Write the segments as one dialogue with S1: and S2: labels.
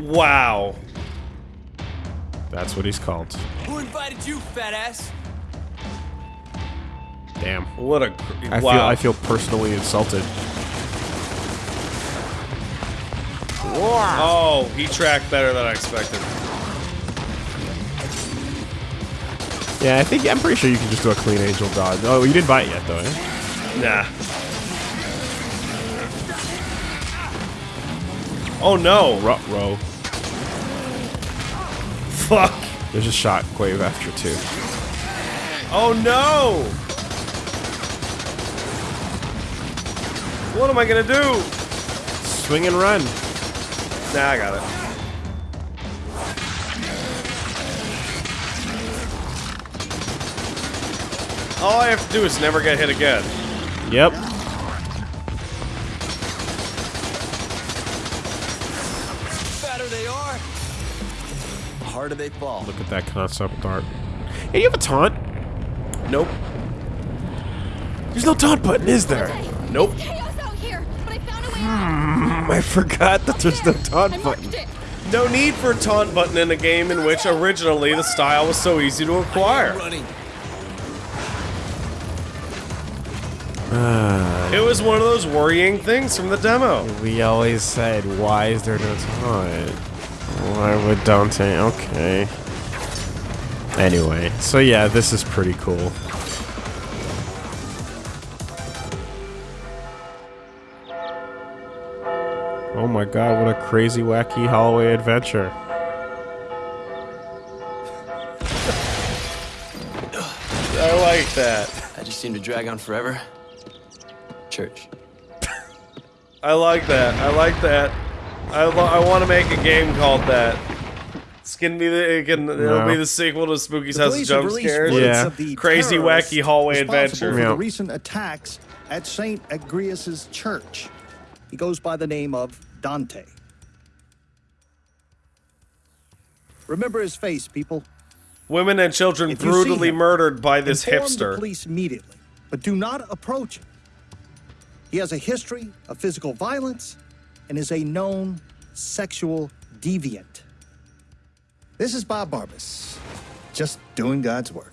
S1: Wow.
S2: That's what he's called.
S3: Who invited you, fat ass?
S2: Damn.
S1: What a. Cr
S2: I
S1: wow.
S2: feel I feel personally insulted.
S1: Oh, he tracked better than I expected.
S2: Yeah, I think I'm pretty sure you can just do a clean angel dodge. Oh, you didn't buy it yet though. Eh?
S1: Nah. Oh no.
S2: Rut row.
S1: Fuck.
S2: There's a shockwave after two.
S1: Oh no. What am I gonna do?
S2: Swing and run.
S1: Nah, I got it. All I have to do is never get hit again.
S2: Yep.
S3: Harder they fall.
S2: Look at that concept art. Hey, you have a taunt?
S1: Nope.
S2: There's no taunt button, is there?
S1: Nope.
S4: Chaos out here, but I found a way out.
S2: Hmm, I forgot that there's no taunt button.
S1: No need for a taunt button in a game in which originally the style was so easy to acquire.
S3: Running. Ah.
S1: It was one of those worrying things from the demo.
S2: We always said, why is there no taunt? Why would Dante? Okay. Anyway, so yeah, this is pretty cool. Oh my god, what a crazy, wacky hallway adventure.
S1: I like that.
S3: I just seem to drag on forever. Church.
S1: I like that. I like that. I, I want to make a game called that. It's gonna be the it can, it'll be the sequel to Spooky's
S5: The
S1: House of Jump
S5: released
S1: Scares.
S2: Yeah.
S5: of the
S1: Crazy,
S5: terrorists
S1: wacky hallway
S5: responsible
S1: adventure.
S5: For
S2: Yeah.
S5: the recent attacks at Saint Agrius's church. He goes by the name of Dante. Remember his face, people.
S1: Women and children
S5: If
S1: brutally
S5: him,
S1: murdered by this
S5: Inform the
S1: hipster.
S5: police immediately, but do not approach him. He has a history of physical violence and is a known sexual deviant. This is Bob Barbas, just doing God's work.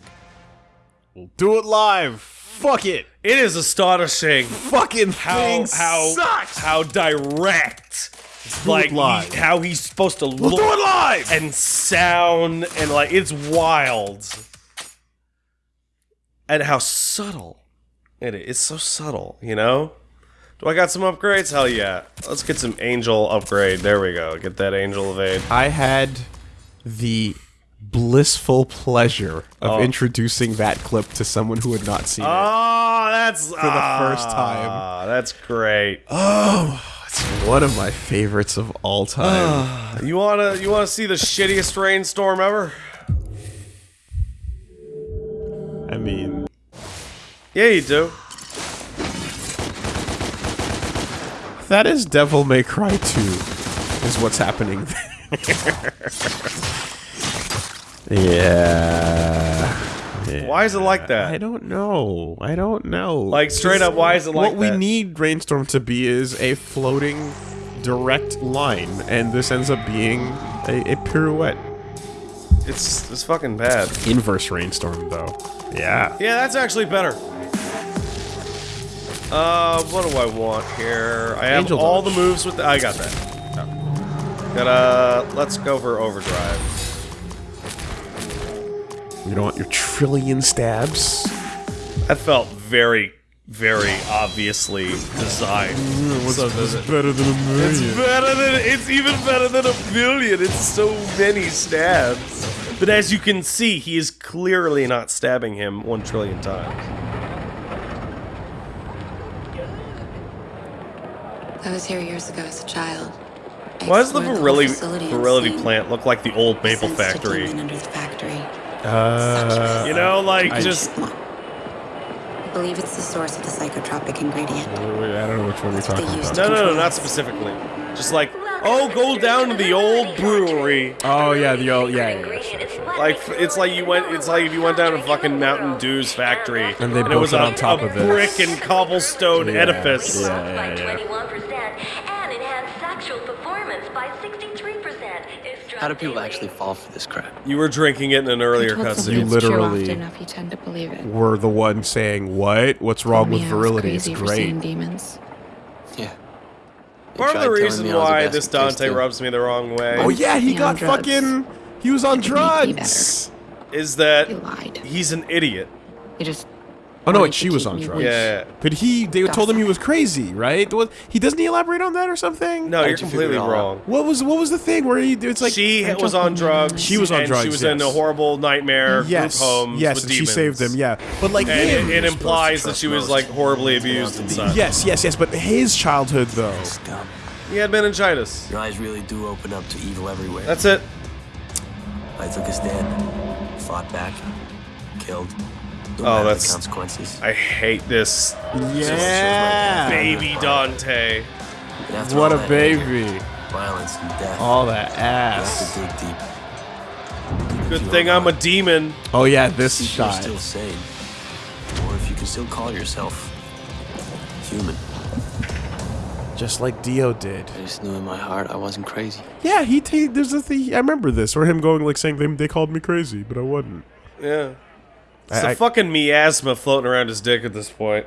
S2: We'll do it live! Fuck it!
S1: It is astonishing
S2: Fucking
S1: how
S2: thing
S1: how
S2: sucks!
S1: how direct
S2: do
S1: like
S2: live.
S1: he- how he's supposed to
S2: We'll
S1: look
S2: do it live!
S1: and sound and like it's wild and how subtle it is it's so subtle you know do i got some upgrades hell yeah let's get some angel upgrade there we go get that angel evade
S2: I had the blissful pleasure of
S1: Oh.
S2: introducing that clip to someone who had not seen it.
S1: oh that's for
S2: the first ah, time.
S1: that's great Oh,
S2: It's one of my favorites of all time.
S1: Ah, you wanna you wanna see the shittiest rainstorm ever
S2: I mean,
S1: yeah you do
S2: that is Devil May Cry 2, is what's happening there. yeah. yeah.
S1: why is it like that?
S2: I don't know. I don't know.
S1: Like, straight up, why is it like
S2: What we need Rainstorm to be is a floating, direct line, and this ends up being a, a pirouette.
S1: it's it's fucking bad
S2: Inverse Rainstorm, though. Yeah.
S1: Yeah, that's actually better. Uh, what do I want here? I have
S2: Angel
S1: all
S2: dodge.
S1: the moves with the- I got that. Gotta, let's go for overdrive.
S2: You don't want your trillion stabs.
S1: That felt very, very obviously designed. So that it-
S2: better than a million.
S1: it's
S2: million?
S1: better than, it's even better than a million! It's so many stabs. But as you can see, he is clearly not stabbing him one trillion times.
S6: I was here years ago as a child. I
S1: Why does the
S6: explored
S1: virility,
S6: whole
S1: virility plant look like the old maple factory?
S6: under the factory.
S2: Uh,
S1: You know, like
S2: I-
S1: just
S6: I believe it's the source of the psychotropic ingredient.
S2: wait, I don't know which one you're
S6: That's what they
S2: talking about.
S1: no, no, no, not specifically. Just like, oh, go down to the old brewery.
S2: Oh yeah, the old yeah, yeah, yeah, sure, sure.
S1: Like it's like you went. It's like if you went down to fucking Mountain Dew's factory
S2: And they
S1: it
S2: built
S1: was
S2: it
S1: a,
S2: on top
S1: a
S2: of this.
S1: brick and cobblestone
S2: Yeah,
S1: edifice.
S2: yeah.
S7: by 21% and enhanced sexual performance by 63%. How do people actually fall for this crap?
S1: You were drinking it in an earlier
S6: I told somebody
S2: You
S1: cutscene.
S6: it's true
S2: literally-
S6: often enough, you tend to believe it.
S2: Were the one saying what? What's wrong
S6: Told
S2: with virility? It's great.
S6: demons.
S7: Yeah.
S1: Part of the reason
S7: me I was a
S1: why
S7: basket
S1: this Dante rubs me the wrong way
S2: Oh yeah, he got fucking. He was on
S6: It made me
S2: drugs.
S1: is that
S6: He lied.
S1: he's an idiot.
S6: He just.
S2: Oh no,
S6: wanted
S2: wait,
S6: to
S2: she was on drugs.
S6: weak.
S1: Yeah.
S2: But he, they told him he was crazy, right? Was- He doesn't he elaborate on that or something?
S1: No, you're
S7: you figure it
S1: completely wrong.
S2: What was what was the thing where he? It's like
S1: she was on drugs.
S2: She was on
S1: and
S2: drugs,
S1: She was in a horrible nightmare
S2: yes,
S1: group homes
S2: yes,
S1: with
S2: and she saved him. Yeah, but like
S1: And
S2: him,
S1: it, it implies that she was like horribly abused and such.
S2: yes, yes, yes. But his childhood though.
S1: He had meningitis.
S7: Your eyes really do open up to evil everywhere.
S1: That's it.
S7: I took a stand, fought back, killed. No
S1: Oh, that's-
S7: consequences.
S1: I hate this
S2: Yeah,
S1: baby Dante.
S7: And
S2: What a
S7: that anger,
S2: baby!
S7: Violence and death.
S2: All that
S7: you have
S2: ass.
S7: to dig deep.
S1: Good thing I'm a demon.
S2: Oh yeah, this
S7: See if you're
S2: shot.
S7: still sane, or if you can still call yourself human.
S2: Just like Dio did.
S7: I just knew in my heart I wasn't crazy.
S2: Yeah, he. T- there's a thing. I remember this, or him going like saying they, they called me crazy, but I wasn't.
S1: Yeah. It's
S2: I-
S1: a
S2: I-
S1: fucking miasma floating around his dick at this point.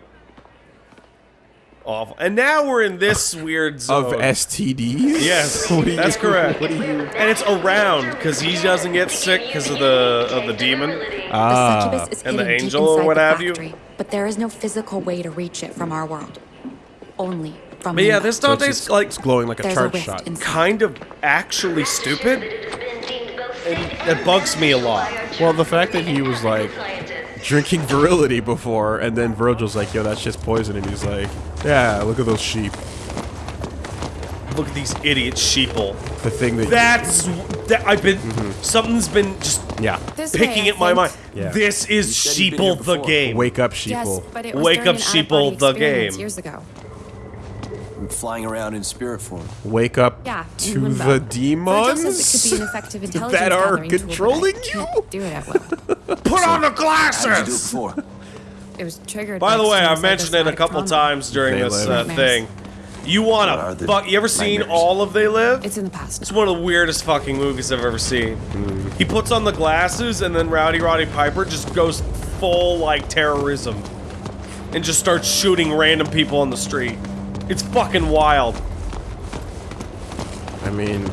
S1: Awful. And now we're in this weird zone.
S2: Of STDs.
S1: Yes,
S2: What do you-
S1: that's correct.
S2: What do you?
S1: And it's around because he doesn't get sick because of the of the demon.
S2: Ah.
S6: the
S1: and the angel or what
S6: the
S1: have you?
S6: But there is no physical way to reach it from our world. Only from
S1: But yeah, this Dante's
S2: it's,
S1: like
S2: it's glowing like a
S6: There's a
S2: shot.
S6: inside.
S1: kind of actually stupid. It, that bugs me a lot.
S2: Well, the fact that he was like drinking virility before, and then Vergil's like, "Yo, that shit's poison," and he's like, "Yeah, look at those sheep.
S1: Look at these idiot sheeple.
S2: The thing that
S1: That's that I've been
S2: Mm-hmm.
S1: something's been just
S2: yeah,
S4: This
S1: picking
S4: way,
S1: at my mind.
S2: Yeah.
S1: This is
S7: said you'd been here
S1: sheeple the game.
S2: wake up,
S4: Yes,
S2: sheeple.
S4: but it was
S1: Wake up, sheeple, the
S4: experience
S1: game.
S4: Years ago.
S7: I'm flying around in spirit form.
S2: Wake up
S4: Yeah,
S2: to
S4: limbo.
S2: the demons
S4: says it could be an effective intelligence
S2: that are
S4: gathering tool, but I
S2: controlling you.
S4: Do it at will.
S1: Put on the
S7: How did you do it
S1: glasses.
S7: before?
S4: It was triggered.
S1: By the way, I've mentioned it a couple
S4: trauma.
S1: times during
S2: They
S1: this uh, thing. You wanna
S7: the
S1: fuck? You ever seen
S7: nightmares?
S1: all of They Live?
S4: It's in the past.
S1: It's one of the weirdest fucking movies I've ever seen. He puts on the glasses and then Rowdy Roddy Piper just goes full like terrorism and just starts shooting random people on the street. It's fucking wild.
S2: I mean,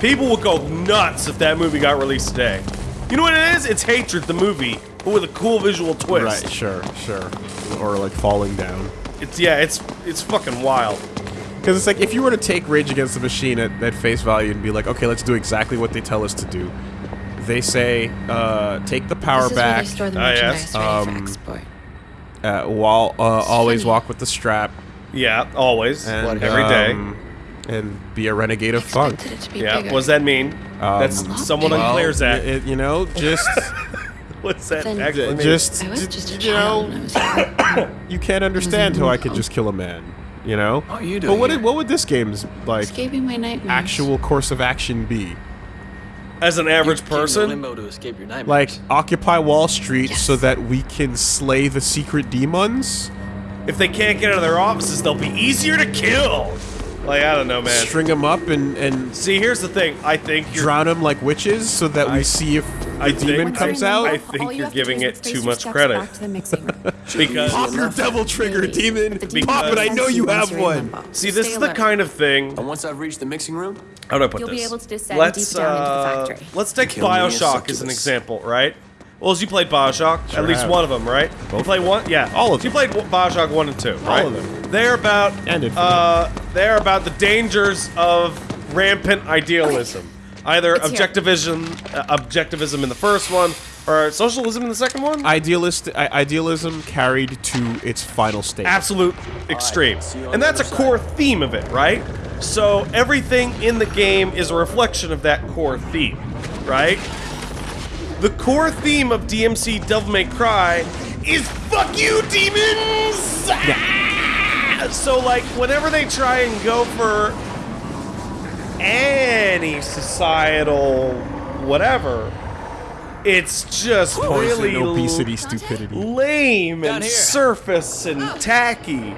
S1: People would go nuts if that movie got released today. You know what it is? It's Hatred, the movie, but with a cool visual twist.
S2: right? Sure, sure. Or like falling down.
S1: It's yeah, it's it's fucking wild.
S2: Because it's like if you were to take Rage Against the Machine at, at face value and be like, okay, let's do exactly what they tell us to do. They say, uh, take the power
S4: This is where
S2: back,
S4: they store the
S1: Ah, yes.
S4: merchandise ready for
S2: Um, uh, while uh, always
S4: funny.
S2: walk with the strap,
S1: Yeah, always,
S2: and
S1: every day.
S2: um, and be a renegade of funk.
S4: Expected it
S1: Yeah,
S4: bigger.
S1: what does that mean?
S2: Um,
S1: That's someone
S4: well,
S1: unclears that.
S2: It, you know, just
S1: What's that?
S4: Then-
S1: exclamation?
S2: just
S4: I was just a
S2: you know,
S4: when I was
S2: you can't understand how I could just kill a man. You know.
S7: How are you
S2: But what did, what would this game's like
S4: escaping my nightmares.
S2: actual course of action be?
S1: As an average
S7: You came
S1: person,
S7: limbo to escape your nightmares.
S2: Like occupy Wall Street
S4: Yes.
S2: so that we can slay the secret demons?
S1: If they can't get out of their offices, they'll be easier to kill. Like I don't know, man.
S2: String them up and and
S1: See, here's the thing. I think you're.
S2: drown them like witches so that we see if the
S1: I think-
S2: demon
S1: Once
S2: comes out?
S1: I think
S4: you
S1: you're
S4: have to do
S1: giving it too much credit.
S4: To the mixing room.
S1: because
S2: Pop your devil trigger,
S4: Maybe.
S2: demon!
S4: But
S2: Pop it! I know you have one.
S1: see, this
S4: stay
S1: is the
S4: alert.
S1: kind of thing.
S7: And once I've reached the mixing room,
S1: How do I put
S4: You'll
S1: this?
S4: be able to descend
S1: let's,
S4: deep down into the
S1: uh,
S4: factory.
S1: Let's take
S7: Kill me
S1: Bioshock as an
S7: succubus.
S1: example, right? Well, as you played Bioshock,
S2: Sure
S1: at least
S2: have.
S1: one of them, right? you played one, yeah,
S2: All of them.
S1: You played Bioshock one and two, right?
S2: All of them.
S1: They're about
S2: And Infinite.
S1: uh, they're about the dangers of rampant idealism. Either
S4: It's
S1: objectivism, uh, objectivism in the first one, or socialism in the second one.
S2: Idealist I- idealism carried to its final state.
S1: absolute extreme.
S7: see
S1: And that's a
S7: other
S1: core theme of it, right? So everything in the game is a reflection of that core theme, right? The core theme of DMC Devil May Cry is fuck you, demons! Ah! So, like, whenever they try and go for any societal whatever, it's just
S2: Poison,
S1: really
S2: obesity, stupidity.
S1: lame and surface and tacky.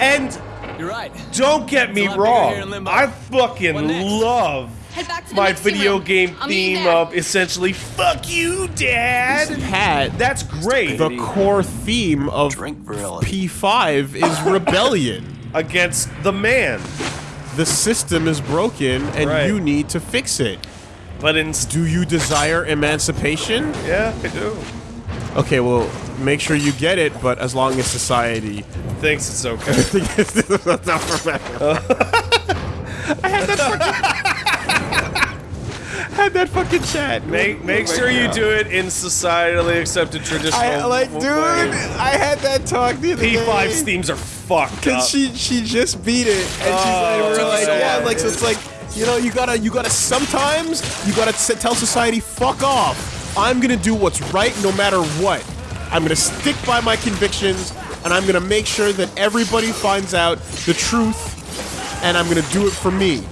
S1: And
S7: you're right.
S1: don't get me
S7: It's a lot bigger here
S1: wrong. I fucking love
S8: Head back to the
S1: my
S8: mixing
S1: video
S8: room.
S1: game
S8: I'll
S1: theme of essentially "fuck you, dad."
S2: Pat,
S1: That's great
S2: the core theme of
S7: Drink.
S2: P5 is rebellion.
S1: against the man,
S2: The system is broken and
S1: Right.
S2: you need to fix it.
S1: but instead,
S2: Do you desire emancipation?
S1: yeah, I do.
S2: Okay, well, make sure you get it, but as long as society
S1: Thinks it's okay.
S2: I had that fucking chat.
S1: Make make oh sure you do it in societally accepted traditional.
S2: I like, dude. I had that talk the other
S1: P5's
S2: day.
S1: themes are fucked up.
S2: Cause she she just beat it, and she's like,
S1: Oh,
S2: we're like,
S1: so
S2: yeah,
S1: hard,
S2: like so it's like, you know, you gotta you gotta sometimes you gotta s- tell society, fuck off. I'm gonna do what's right no matter what. I'm gonna stick by my convictions, and I'm gonna make sure that everybody finds out the truth, and I'm gonna do it for me.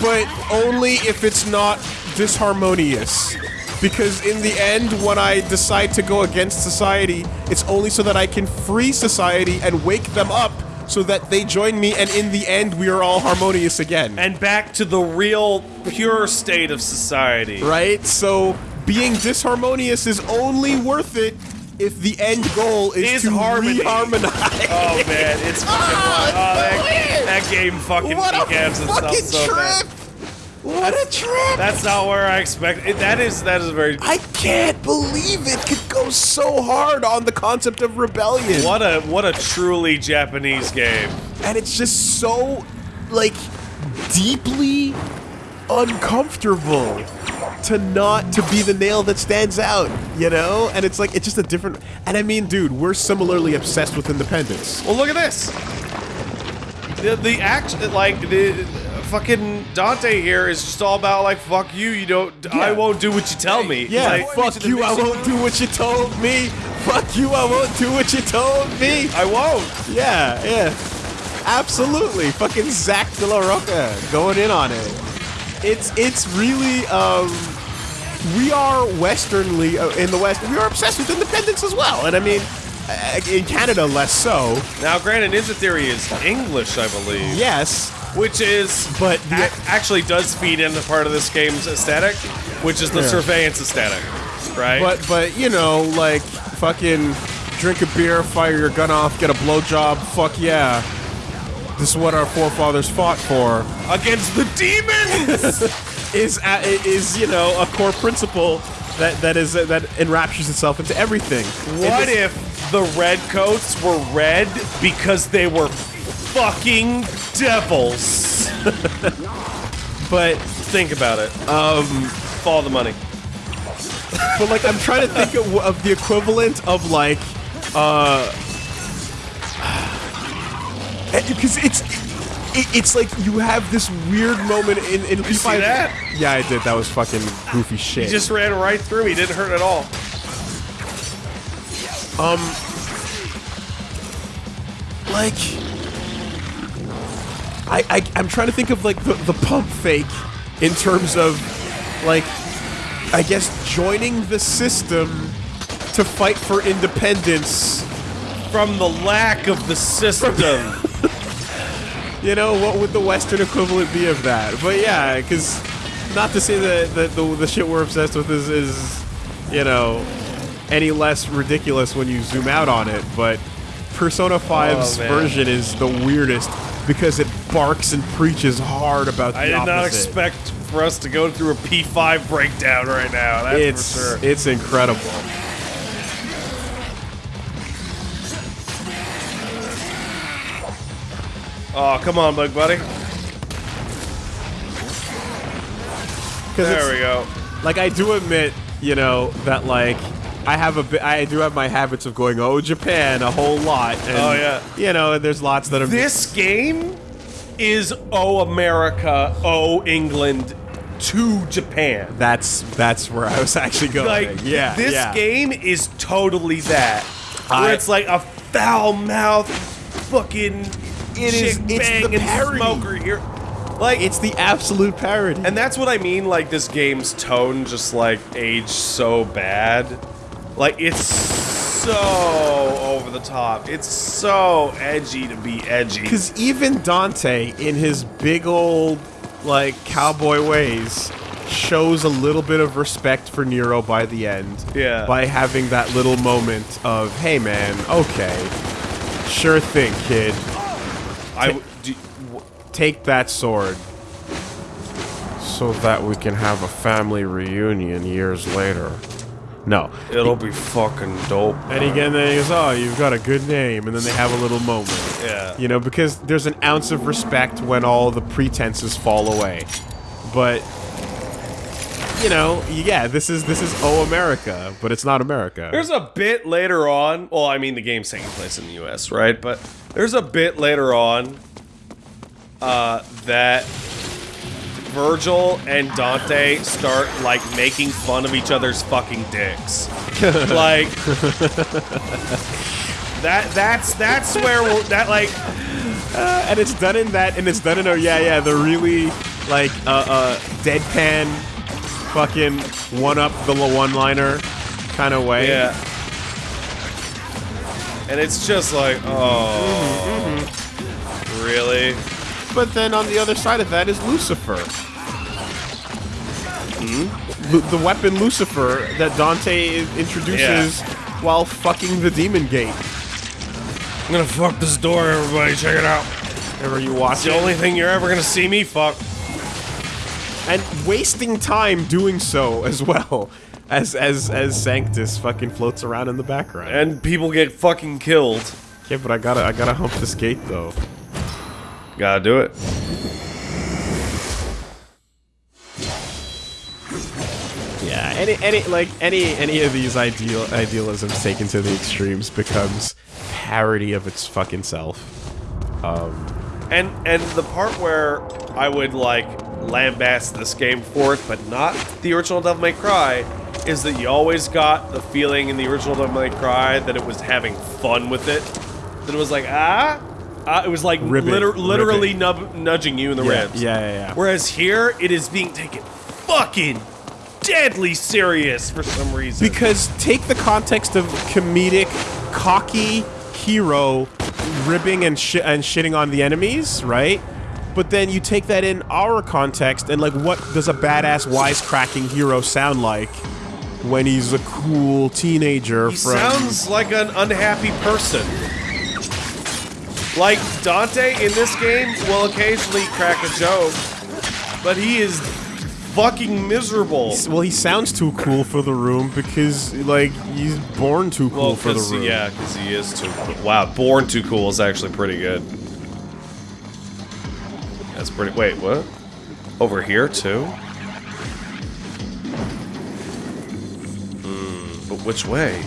S2: But only if it's not disharmonious. Because in the end, when I decide to go against society, it's only so that I can free society and wake them up so that they join me, and in the end, we are all harmonious again.
S1: and back to the real, pure state of society.
S2: right? So being disharmonious is only worth it if the end goal is,
S1: Is
S2: to
S1: harmony.
S2: re-harmonize.
S1: Oh man, it's fucking
S2: Ah,
S1: oh, that, that game fucking
S2: what a
S1: decams itself
S2: fucking
S1: so bad.
S2: trip! What a trip!
S1: That's not where I expect. It, that is that is very
S2: I can't believe it could go so hard on the concept of rebellion.
S1: what a what a truly Japanese game.
S2: And it's just so, like, deeply uncomfortable to not to be the nail that stands out, you know? And it's like, it's just a different. And I mean, dude, we're similarly obsessed with independence.
S1: Well, look at this. The the act like the fucking Dante here is just all about like fuck you. You don't. I won't do what you tell me.
S2: Yeah,
S1: Like,
S2: fuck you, I won't do what you told me. Fuck you, I won't do what you told me.
S1: I won't.
S2: Yeah, yeah. Absolutely. Fucking Zack de la Rocha going in on it. It's it's really um we are westernly uh, in the west. We are obsessed with independence as well. And I mean uh, in Canada less so.
S1: Now, granted, Ninja Theory is English, I believe.
S2: Yes,
S1: Which is,
S2: But the-
S1: ac- actually does feed into part of this game's aesthetic, which is the
S2: Yeah.
S1: surveillance aesthetic, right?
S2: but but you know like fucking drink a beer, fire your gun off, get a blowjob. Fuck yeah. This is what our forefathers fought for.
S1: against the demons.
S2: is uh, is you know a core principle that that is that enraptures itself into everything.
S1: what if the red coats were red because they were fucking devils?
S2: But
S1: Think about it. Um, follow the money.
S2: but like I'm trying to think of, of the equivalent of like uh because it's it, it's like you have this weird moment in in
S1: you see that?
S2: Yeah, I did. That was fucking goofy shit.
S1: He just ran right through. He didn't hurt at all.
S2: Um, like I, I I'm trying to think of like the, the pump fake in terms of like I guess joining the system to fight for independence.
S1: From the lack of the system.
S2: You know what would the Western equivalent be of that? But yeah, because not to say that, that the the shit we're obsessed with is is you know any less ridiculous when you zoom out on it, but Persona 5's
S1: Oh,
S2: version is the weirdest because it barks and preaches hard about the
S1: I did not expect for us to go through a P5 breakdown right now. That's
S2: it's
S1: for sure.
S2: it's incredible.
S1: Oh, come on, bug buddy. There we go.
S2: Like I do admit, you know, that like I have a bit, I do have my habits of going, oh Japan, a whole lot. And,
S1: Oh, yeah.
S2: You know, and there's lots that are
S1: This game is Oh America, Oh England to Japan.
S2: That's that's where I was actually going.
S1: Like,
S2: yeah,
S1: this
S2: yeah.
S1: game is totally that. Where
S2: I-
S1: it's like a foul mouth fucking
S2: It is- it's the parody.
S1: smoker here. Like
S2: It's the absolute parody.
S1: And that's what I mean, like this game's tone just like aged so bad. Like it's so over the top. It's so edgy to be edgy.
S2: Because even Dante, in his big old, like cowboy ways, shows a little bit of respect for Nero by the end.
S1: Yeah.
S2: By having that little moment of, hey man, okay, sure thing, kid,
S1: I w- do,
S2: take that sword. So that we can have a family reunion years later. No.
S1: it'll be fucking dope.
S2: And again, then he goes, "Oh, you've got a good name," and then they have a little moment.
S1: Yeah.
S2: You know, because there's an ounce of respect when all the pretenses fall away. But you know, yeah, this is this is oh America, but it's not America.
S1: There's a bit later on. Well, I mean, the game's taking place in the U.S., right? But there's a bit later on uh, that Vergil and Dante start like making fun of each other's fucking dicks. like that. That's that's where we're, that like.
S2: and it's done in that, and it's done in a yeah, yeah, the really like uh, uh deadpan, fucking one up the one liner kind of way.
S1: Yeah. And it's just like, oh, mm-hmm, mm-hmm. really?
S2: But then on the other side of that is Lucifer. Hmm? Lu- the weapon Lucifer that Dante introduces while fucking the Demon Gate.
S1: I'm gonna fuck this door, everybody. Check it out.
S2: Whenever you watch
S1: It's the
S2: it.
S1: only thing you're ever gonna see me fuck.
S2: And wasting time doing so as well as as as Sanctus fucking floats around in the background.
S1: And people get fucking killed.
S2: yeah, but I gotta I gotta hump this gate though.
S1: Gotta do it.
S2: Yeah, any any like any any of these ideal idealisms taken to the extremes becomes parody of its fucking self.
S1: Um, and and the part where I would like lambast this game for it, but not the original Devil May Cry, is that you always got the feeling in the original Devil May Cry that it was having fun with it. That it was like ah, ah it was like
S2: Ribbit,
S1: liter- literally nub- nudging you in the
S2: Yeah,
S1: ribs.
S2: yeah, yeah, yeah.
S1: Whereas here, it is being taken fucking deadly serious for some reason.
S2: Because take the context of comedic, cocky hero ribbing and shi and shitting on the enemies, right? But then you take that in our context and like, what does a badass wisecracking hero sound like when he's a cool teenager
S1: He
S2: from?
S1: sounds like an unhappy person. Like Dante in this game will occasionally crack a joke, but he is fucking miserable.
S2: well, he sounds too cool for the room because like he's born too cool
S1: Well,
S2: for the room.
S1: yeah, because he is too cool. Wow, Born Too Cool is actually pretty good. That's pretty. Wait, what? Over here too? Hmm, but which way?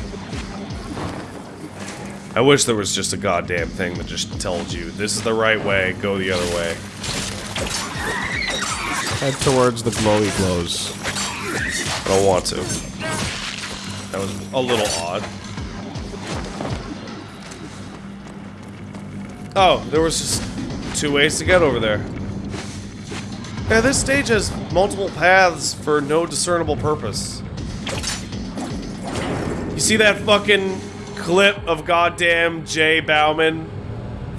S1: I wish there was just a goddamn thing that just tells you this is the right way, go the other way.
S2: Head towards the glowy glows.
S1: I don't want to. That was a little odd. Oh, there was just two ways to get over there. Yeah, this stage has multiple paths for no discernible purpose. You see that fucking clip of goddamn Jay Bauman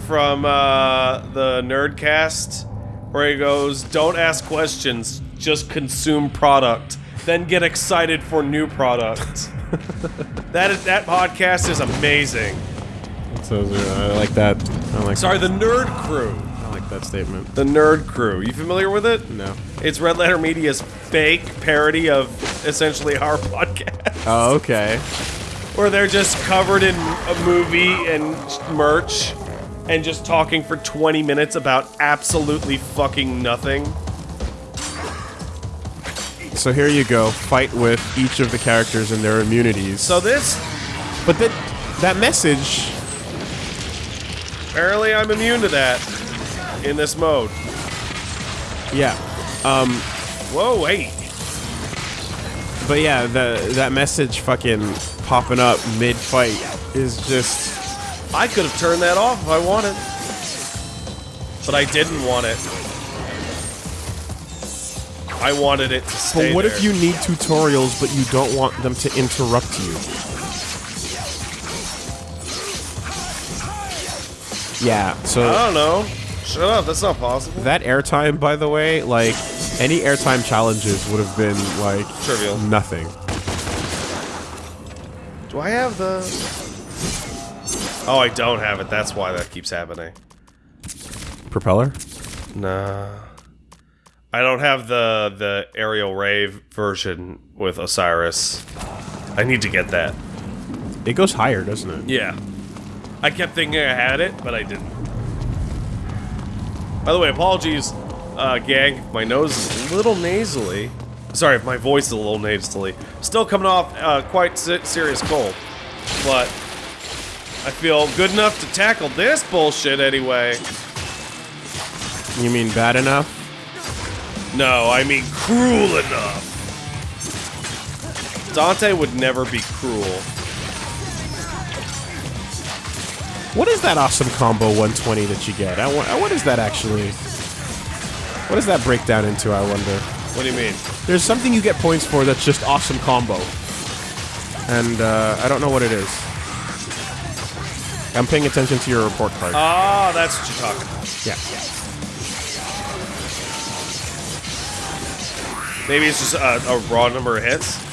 S1: from uh, the Nerdcast? Where he goes, don't ask questions, just consume product. Then get excited for new product. that is, that podcast is amazing.
S2: So I like that. I like.
S1: Sorry, the Nerd Crew.
S2: That statement.
S1: The Nerd Crew. You familiar with it?
S2: No.
S1: It's Red Letter Media's fake parody of essentially our podcast,
S2: Oh, okay.
S1: where they're just covered in a movie and merch and just talking for 20 minutes about absolutely fucking nothing.
S2: So here you go. Fight with each of the characters and their immunities.
S1: So this,
S2: but then that message.
S1: apparently I'm immune to that in this mode.
S2: Yeah. Um.
S1: Whoa, wait.
S2: But yeah, the that message fucking popping up mid fight is just.
S1: I could have turned that off if I wanted. But I didn't want it. I wanted it to stay
S2: But what
S1: there.
S2: if you need tutorials, but you don't want them to interrupt you? Yeah. So
S1: I don't know. Shut up, that's not possible.
S2: That airtime, by the way, like any airtime challenges would have been like
S1: Trivial.
S2: nothing.
S1: Do I have the... Oh, I don't have it. That's why that keeps happening.
S2: Propeller?
S1: Nah. I don't have the the aerial rave version with Osiris. I need to get that.
S2: It goes higher, doesn't it?
S1: Yeah. I kept thinking I had it, but I didn't. By the way, apologies, uh, gang. My nose is a little nasally. Sorry if my voice is a little nasally. Still coming off uh, quite se serious cold. But I feel good enough to tackle this bullshit anyway.
S2: You mean bad enough?
S1: No, I mean cruel enough. Dante would never be cruel.
S2: What is that awesome combo 120 that you get? I what is that actually? What does that break down into, I wonder?
S1: What do you mean?
S2: There's something you get points for that's just awesome combo. And uh, I don't know what it is. I'm paying attention to your report card.
S1: Ah, that's what you're talking about.
S2: yeah.
S1: Maybe it's just a, a raw number of hits.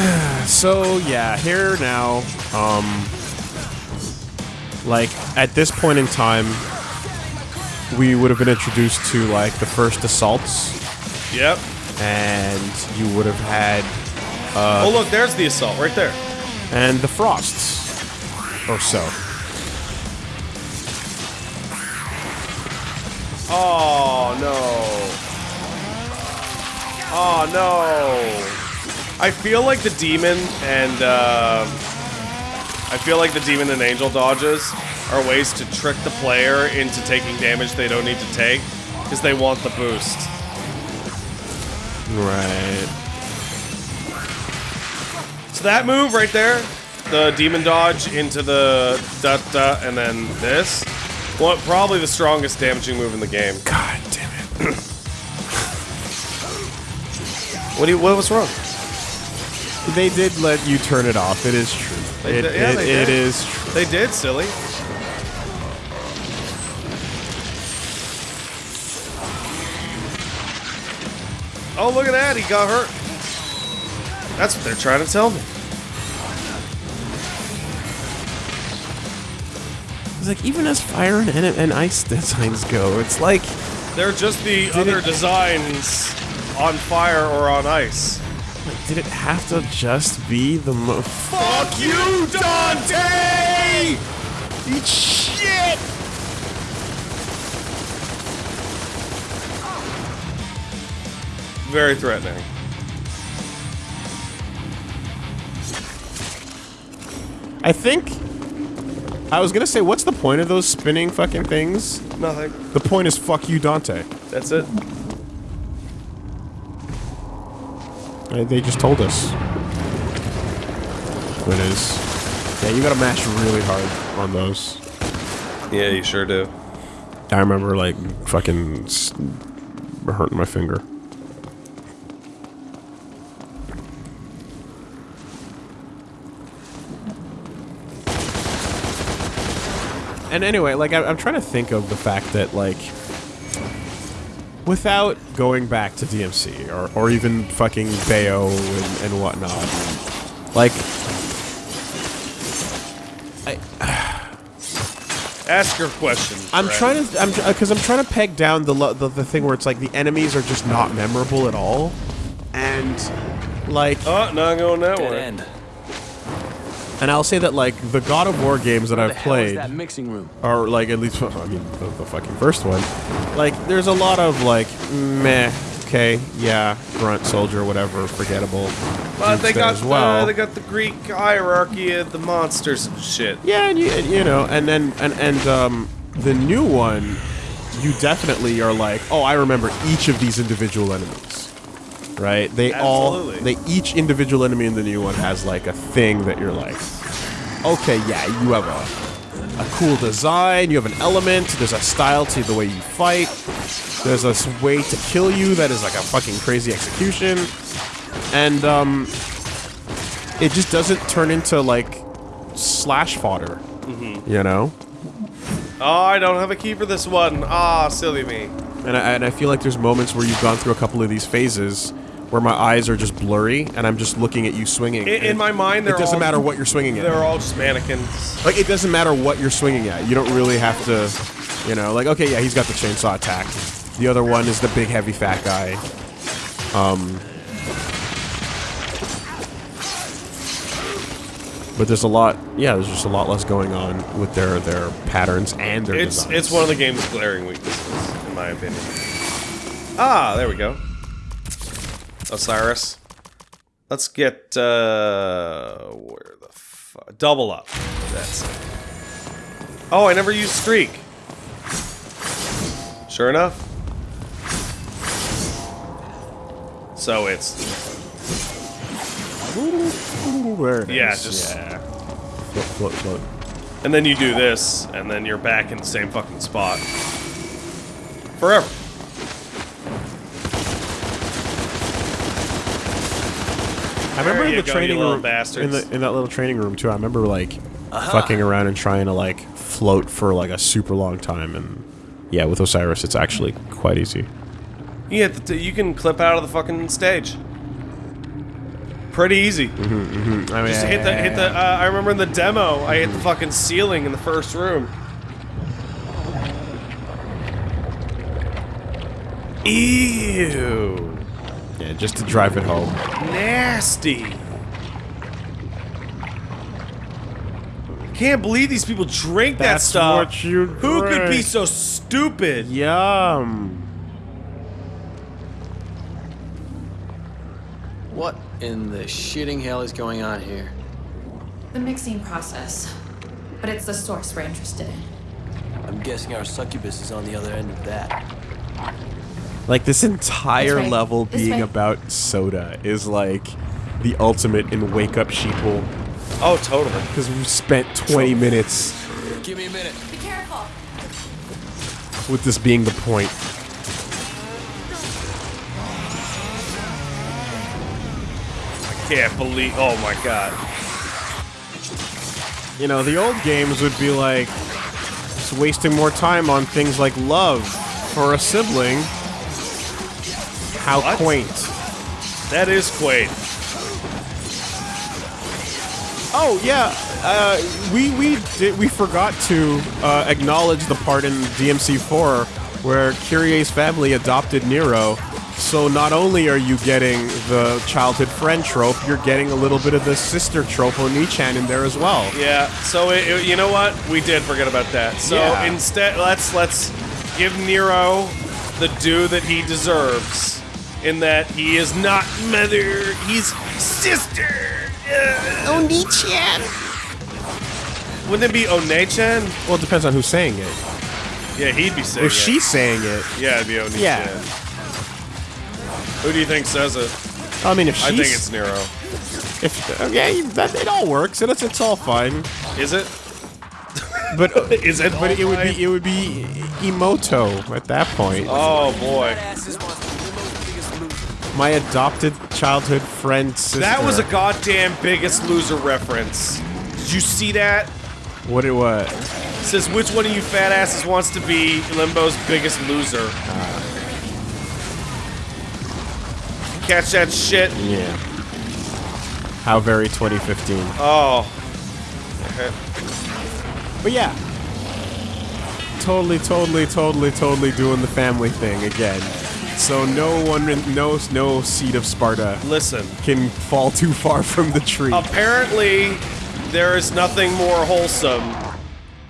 S2: So yeah, here now, um, like at this point in time, we would have been introduced to like the first assaults,
S1: Yep.
S2: and you would have had
S1: oh, look, there's the assault right there.
S2: and the frosts, or so.
S1: Oh no. Oh no. I feel like the demon and uh, I feel like the demon and angel dodges are ways to trick the player into taking damage they don't need to take because they want the boost.
S2: Right.
S1: So that move right there, the demon dodge into the da da, and then this, what probably the strongest damaging move in the game.
S2: God damn it.
S1: What do you? What was wrong?
S2: They did let you turn it off. It is true.
S1: They
S2: It,
S1: did- yeah,
S2: it-
S1: they
S2: it
S1: did.
S2: is true.
S1: They did, silly. Oh, look at that! He got hurt. That's what they're trying to tell me.
S2: It's like even as fire and, and ice designs go, it's like
S1: They're just the other
S2: it-
S1: designs on fire or on ice.
S2: Did it have to just be the mo-
S1: Fuck you, Dante!
S2: Eat shit!
S1: Very threatening.
S2: I think I was gonna say, what's the point of those spinning fucking things?
S1: Nothing.
S2: The point is fuck you, Dante.
S1: That's it.
S2: Uh, They just told us. What it is. Yeah, you gotta mash really hard on those.
S1: Yeah, you sure do.
S2: I remember like fucking hurting my finger. And anyway, like I, I'm trying to think of the fact that like without going back to DMC or, or even fucking Bayo and, and whatnot, like I.
S1: Ask your question.
S2: I'm
S1: Brad.
S2: trying to, I'm uh, because I'm trying to peg down the, the the thing where it's like the enemies are just not memorable at all, and like,
S1: Oh, not going that
S7: Dead
S1: way.
S7: end.
S2: And I'll say that like the God of War games that I've
S7: the hell is
S2: played,
S7: that mixing room?
S2: or like at least I mean the, the fucking first one, like there's a lot of like meh, okay, yeah, grunt soldier, whatever, forgettable.
S1: But they got
S2: as well.
S1: the, they got the Greek hierarchy of the monsters and shit.
S2: Yeah, and you, and, you know, and then and and um, the new one, you definitely are like, oh, I remember each of these individual enemies, right? They
S1: Absolutely.
S2: all, they each individual enemy in the new one has like a thing that you're like, okay, yeah, you have a a cool design, you have an element, there's a style to the way you fight, there's a s- way to kill you that is like a fucking crazy execution, and um, it just doesn't turn into like slash fodder, you know.
S1: Oh, I don't have a key for this one. Ah, silly me.
S2: And I, and I feel like there's moments where you've gone through a couple of these phases where my eyes are just blurry and I'm just looking at you swinging.
S1: In, in my mind,
S2: it doesn't
S1: all,
S2: matter what you're swinging at.
S1: They're all just mannequins.
S2: Like it doesn't matter what you're swinging at. You don't really have to, you know, like okay, yeah, he's got the chainsaw attack. The other one is the big heavy fat guy. Um But there's a lot, yeah. There's just a lot less going on with their their patterns and their
S1: It's
S2: designs.
S1: it's one of the game's glaring weaknesses, in my opinion. Ah, there we go. Osiris. Let's get uh where the fuck double up. That's it. Oh, I never used streak. Sure enough. So it's
S2: There it
S1: Yeah,
S2: is,
S1: just-
S2: yeah. Float, float, float.
S1: and then you do this, and then you're back in the same fucking spot. Forever.
S2: I remember in the
S1: go,
S2: training room,
S1: bastards.
S2: in the in that little training room too. I remember like fucking around and trying to like float for like a super long time, and yeah, with Osiris, it's actually quite easy.
S1: Yeah, th- you can clip out of the fucking stage. Pretty easy.
S2: I mean,
S1: Just hit the hit the. Uh, I remember in the demo, I hit the fucking ceiling in the first room. Ew,
S2: yeah, just to drive it home.
S1: nasty. Can't believe these people drink that
S2: That's
S1: stuff.
S2: what you
S1: Who could be so stupid?
S2: Yum.
S7: What in the shitting hell is going on here?
S4: The mixing process. But it's the source we're interested in.
S7: I'm guessing our succubus is on the other end of that.
S2: Like this entire
S4: This way.
S2: level
S4: This
S2: being
S4: way.
S2: about soda is like the ultimate in wake up sheeple
S1: Oh, totally.
S2: because we spent 20 minutes
S7: Give me a minute.
S4: Be careful!
S2: with this being the point.
S1: I can't believe. Oh my god.
S2: You know, the old games would be like just wasting more time on things like love for a sibling. How
S1: What?
S2: quaint.
S1: That is quaint.
S2: Oh yeah, uh, we we did we forgot to uh, acknowledge the part in DMC4 where Kyrie's family adopted Nero. So not only are you getting the childhood friend trope, you're getting a little bit of the sister trope Oni-chan in there as well.
S1: Yeah. So it, it- you know what? We did forget about that. So
S2: Yeah.
S1: instead, let's let's give Nero the due that he deserves. In that he is not mother, he's sister. Uh, Oni-chan. Wouldn't it be One-chan?
S2: Well, it depends on who's saying it.
S1: Yeah, he'd be saying
S2: Or
S1: it.
S2: she's saying it.
S1: Yeah, it'd be Oni-chan.
S2: Yeah.
S1: Who do you think says it?
S2: I mean, if she's
S1: I think it's Nero.
S2: if okay, that it all works. It's it's all fine.
S1: Is it?
S2: But uh,
S1: Is it?
S2: but it would be it would be Imouto at that point.
S1: Oh boy.
S2: My adopted childhood friend sister.
S1: That was a goddamn biggest loser reference. Did you see that?
S2: what it was.
S1: It says which one of you fat asses wants to be Limbo's biggest loser? Catch that shit?
S2: Yeah. How very 2015.
S1: Oh. Okay.
S2: But yeah. Totally, totally, totally, totally doing the family thing again. So no one, no, no seed of Sparda
S1: Listen.
S2: can fall too far from the tree.
S1: Apparently, there is nothing more wholesome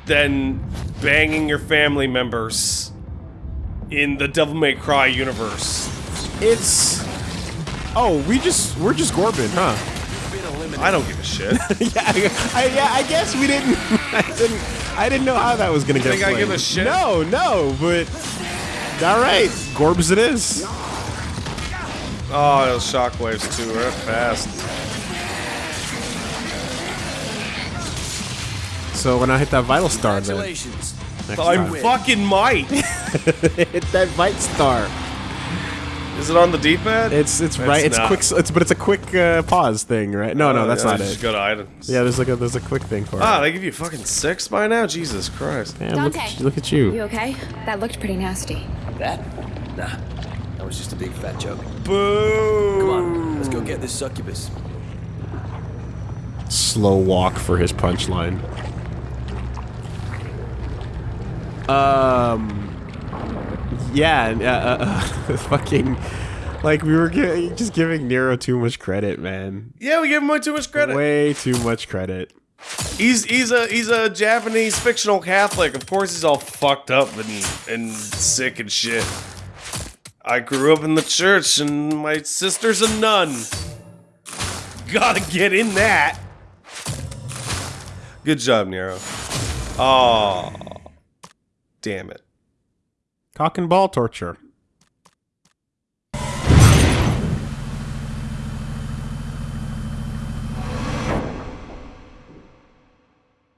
S1: than banging your family members in the Devil May Cry universe.
S2: It's. Oh, we just we're just Gorbin, huh?
S1: I don't give a shit.
S2: yeah, I, yeah. I guess we didn't. I didn't. I didn't know how that was gonna get.
S1: Think I
S2: played.
S1: give a shit?
S2: No, no. But all right, Gorbs it is.
S1: Oh, those shockwaves too. They're fast.
S2: So when I hit that vital star, then
S7: Congratulations.
S1: I
S2: time.
S1: fucking might.
S2: hit that vite star.
S1: Is it on the D-pad?
S2: It's it's
S1: It's
S2: right. It's
S1: not.
S2: quick. It's but it's a quick uh, pause thing, right? No, no,
S1: Oh,
S2: that's
S1: yeah,
S2: not
S1: Just
S2: it.
S1: go to items.
S2: Yeah, there's like a there's a quick thing for
S1: Ah,
S2: it.
S1: they give you fucking six by now? Jesus Christ.
S2: Damn, look,
S6: Dante.
S2: at, look at you.
S6: You okay? That looked pretty nasty.
S3: That? Nah. That was just a big fat joke.
S1: Boo!
S3: Come on, let's go get this succubus.
S2: Slow walk for his punchline. Um. Yeah, and, uh, uh, fucking. Like we were gi- just giving Nero too much credit, man.
S1: Yeah, we give him way too much credit.
S2: Way too much credit.
S1: He's he's a he's a Japanese fictional Catholic. Of course, he's all fucked up and and sick and shit. I grew up in the church, and my sister's a nun. Gotta get in that. Good job, Nero. Oh, damn it.
S2: Cock and ball torture.